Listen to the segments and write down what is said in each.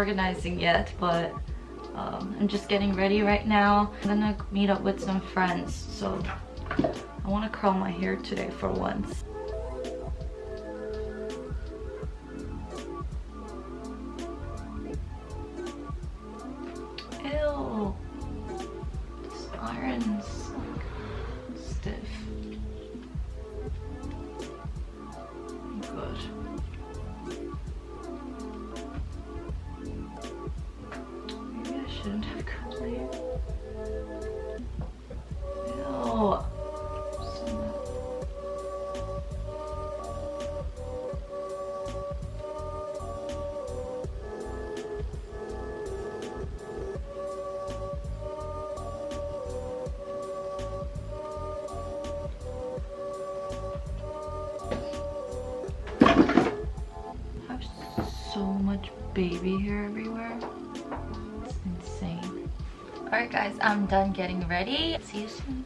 organizing yet, but um, I'm just getting ready right now. I'm gonna meet up with some friends, so I want to curl my hair today for once. Baby hair everywhere. It's insane. Alright guys, I'm done getting ready. See you soon.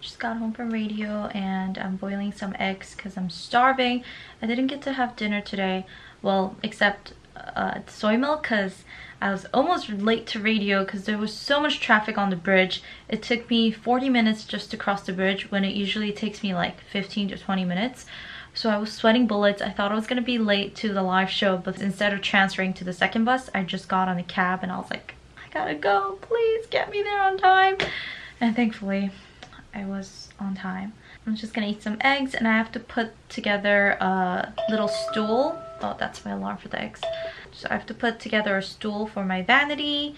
Just got home from radio and I'm boiling some eggs because I'm starving. I didn't get to have dinner today. Well, except uh, soy milk because I was almost late to radio because there was so much traffic on the bridge. It took me 40 minutes just to cross the bridge when it usually takes me like 15 to 20 minutes. So I was sweating bullets. I thought I was going to be late to the live show, but instead of transferring to the second bus, I just got on the cab and I was like, I gotta go. Please get me there on time. And thankfully, I was on time. I'm just gonna eat some eggs and I have to put together a little stool. Oh, that's my alarm for the eggs. So I have to put together a stool for my vanity.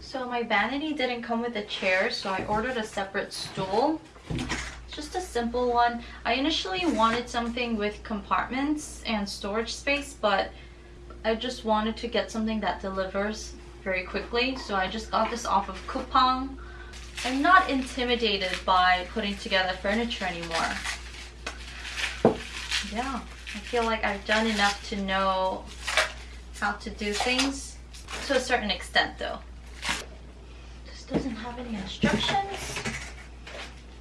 So my vanity didn't come with a chair, so I ordered a separate stool. Just a simple one. I initially wanted something with compartments and storage space, but I just wanted to get something that delivers very quickly. So I just got this off of Coupang. I'm not intimidated by putting together furniture anymore. Yeah, I feel like I've done enough to know how to do things to a certain extent though. This doesn't have any instructions.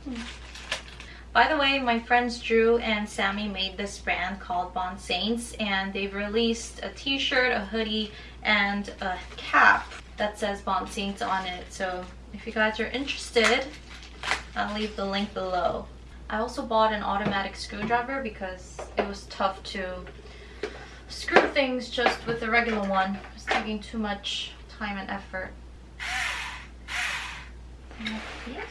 Hmm. By the way, my friends Drew and Sammy made this brand called Bond Saints and they've released a t-shirt, a hoodie, and a cap that says Bond Saints on it. So if you guys are interested, I'll leave the link below. I also bought an automatic screwdriver because it was tough to screw things just with the regular one. It's taking too much time and effort. Like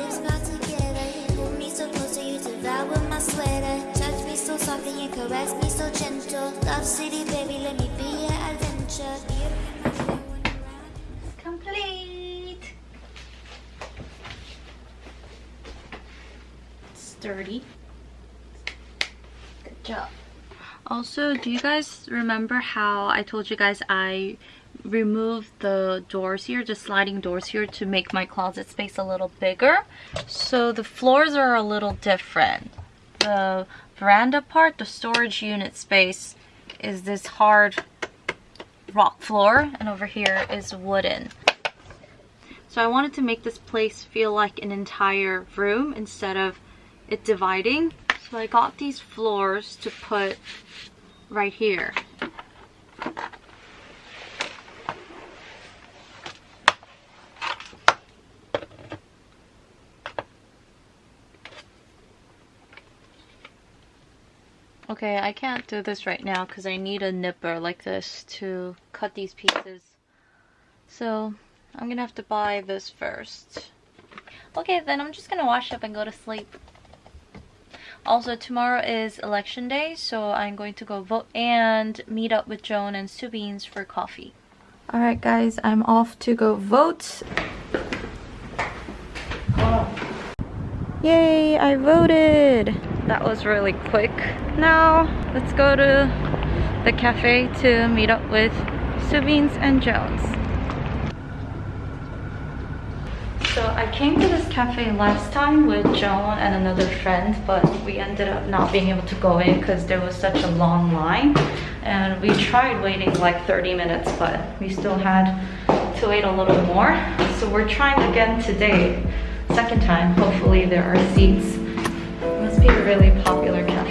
lips bow together. Pull me so close to you devour my sweater. Touch me so softly and caress me so gentle. Love city, baby, let me be your adventure. Beautiful, when you're around. Complete! Sturdy. Good job. Also, do you guys remember how I told you guys I removed the doors here, the sliding doors here to make my closet space a little bigger? So the floors are a little different. The veranda part, the storage unit space, is this hard rock floor and over here is wooden. So I wanted to make this place feel like an entire room instead of it dividing. So I got these floors to put right here. Okay, I can't do this right now because I need a nipper like this to cut these pieces. So I'm gonna have to buy this first. Okay, then I'm just gonna wash up and go to sleep. Also, tomorrow is election day, so I'm going to go vote and meet up with Joan and Subines for coffee. Alright guys, I'm off to go vote. Yay, I voted! That was really quick. Now, let's go to the cafe to meet up with Subines and Jones. So I came to this cafe last time with Joan and another friend, but we ended up not being able to go in because there was such a long line. And we tried waiting like 30 minutes, but we still had to wait a little more. So we're trying again today, second time. Hopefully there are seats. Be a really popular cafe.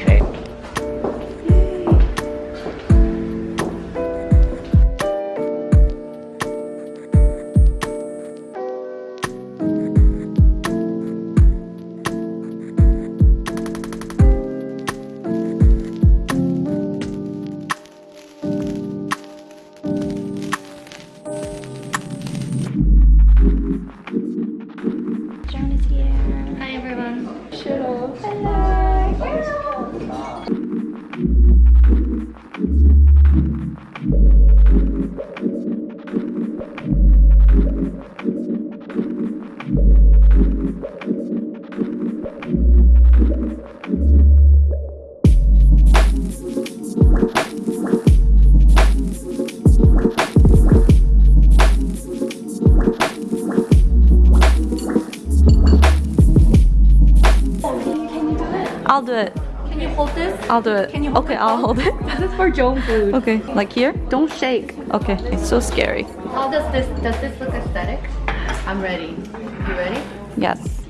I'll do it. Can you hold this? I'll do it. Can you hold okay, I'll hold it. This is for Joan food. Okay, like here? Don't shake. Okay, it's so scary. How does this does this look aesthetic? I'm ready. You ready? Yes.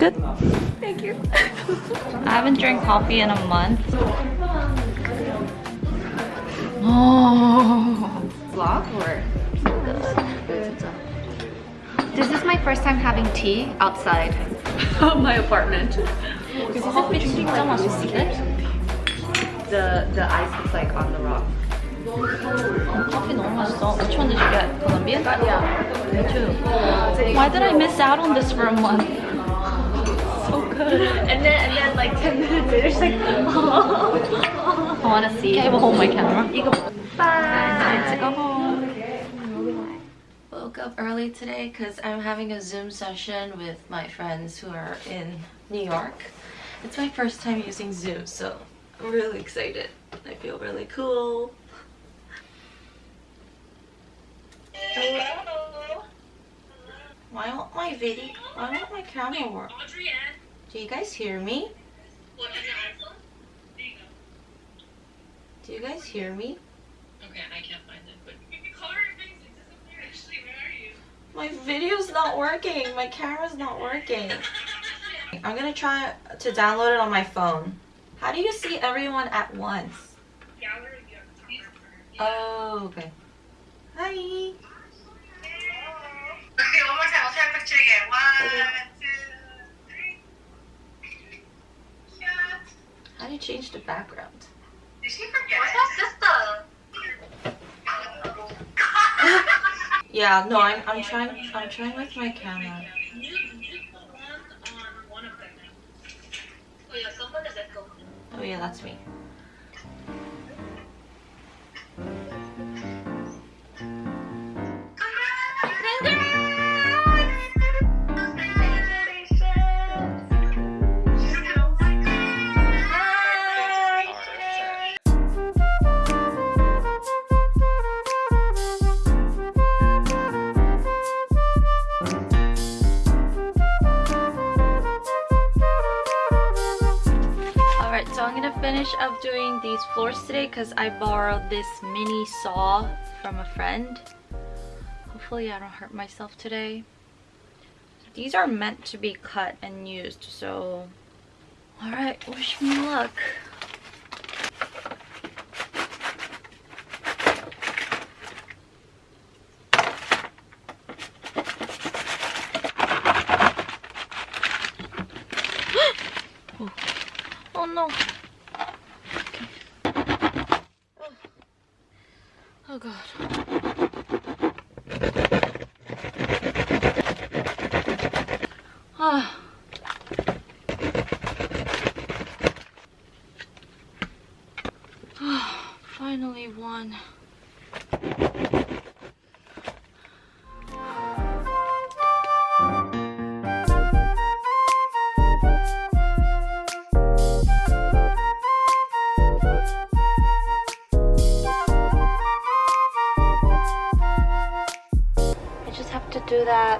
Good. Thank you. I haven't drank coffee in a month. Oh. Vlog or? This is my first time having tea outside of my apartment. 커피 진짜 맛있는데? The the ice is like on the rock. 커피 너무 맛있어. Which one did you get? Colombian? Yeah. Me too. Why did I miss out on this for a month? So good. And then and then like 10 minutes later she's like I want to see. Okay, we'll hold my camera. Bye. Time to go home. Woke up early today because I'm having a Zoom session with my friends who are in New York. It's my first time using Zoom, so I'm really excited. I feel really cool. Hello. Why won't my video? Why won't my camera work? Audrey Do you guys hear me? What is your iPhone? There you go. Do you guys hear me? Okay, I can't find it, but you can color your face. It disappeared. Actually, where are you? My video's not working. My camera's not working. I'm gonna try to download it on my phone. How do you see everyone at once? Gallery, you have to talk to her. Oh, okay. Hi. Okay, one more time. I'll try to picture again. One, two, three. Shot. How do you change the background? Did she forget? What's Yeah, no, I'm I'm trying I'm trying with my camera. You, you put one on one of them now. Oh yeah, someone is echo. Oh yeah, that's me. Up doing these floors today because I borrowed this mini saw from a friend. Hopefully I don't hurt myself today. These are meant to be cut and used, so... Alright, wish me luck. finally won. do that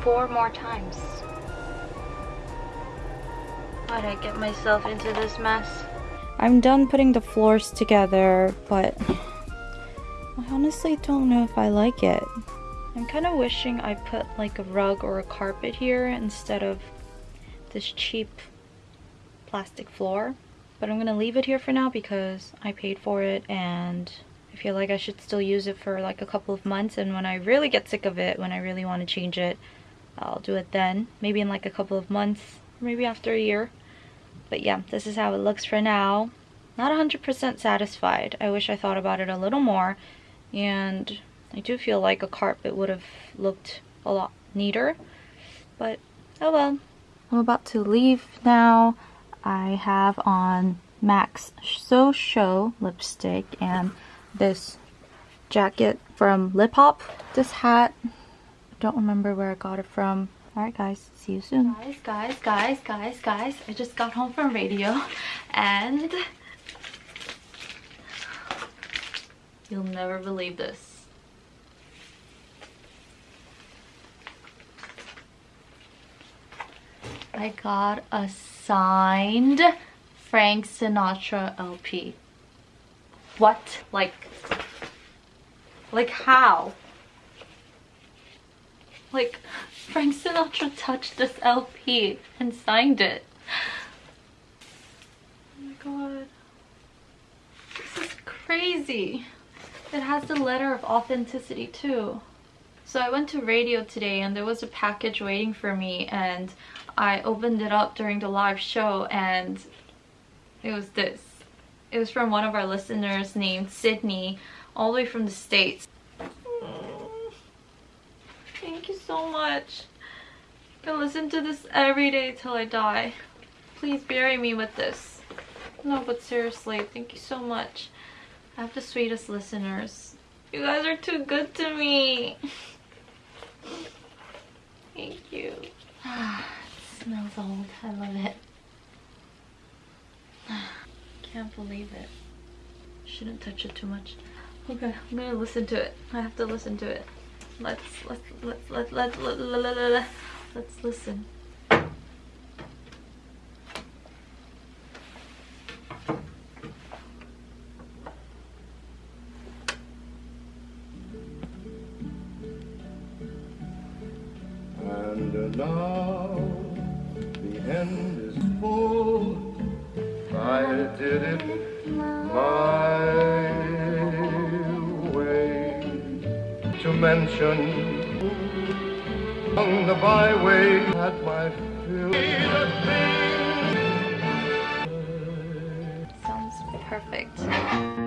four more times. Why'd I get myself into this mess? I'm done putting the floors together, but I honestly don't know if I like it. I'm kind of wishing I put like a rug or a carpet here instead of this cheap plastic floor. But I'm gonna leave it here for now because I paid for it and I feel like I should still use it for like a couple of months and when I really get sick of it, when I really want to change it, I'll do it then. Maybe in like a couple of months, maybe after a year. But yeah, this is how it looks for now. Not 100% satisfied. I wish I thought about it a little more. And I do feel like a carpet would have looked a lot neater. But oh well. I'm about to leave now. I have on Max So Show lipstick and this jacket from Lip Hop. This hat, I don't remember where I got it from. Alright guys, see you soon. Guys, guys, guys, guys, guys, I just got home from radio and you'll never believe this. I got a signed Frank Sinatra LP. What? Like, like how? Like, Frank Sinatra touched this LP and signed it. Oh my god. This is crazy. It has the letter of authenticity too. So I went to radio today and there was a package waiting for me and I opened it up during the live show and it was this. It was from one of our listeners named Sydney, all the way from the States. Thank you so much. I'm gonna listen to this every day till I die. Please bury me with this. No, but seriously, thank you so much. I have the sweetest listeners. You guys are too good to me. Thank you. it smells old. I love it. Can't believe it. Shouldn't touch it too much. Okay, I'm gonna listen to it. I have to listen to it. Let's let's let's let's let's let's, let's, let's listen. And now the end is full. I did it my To mention on the byway at my fill. Sounds perfect.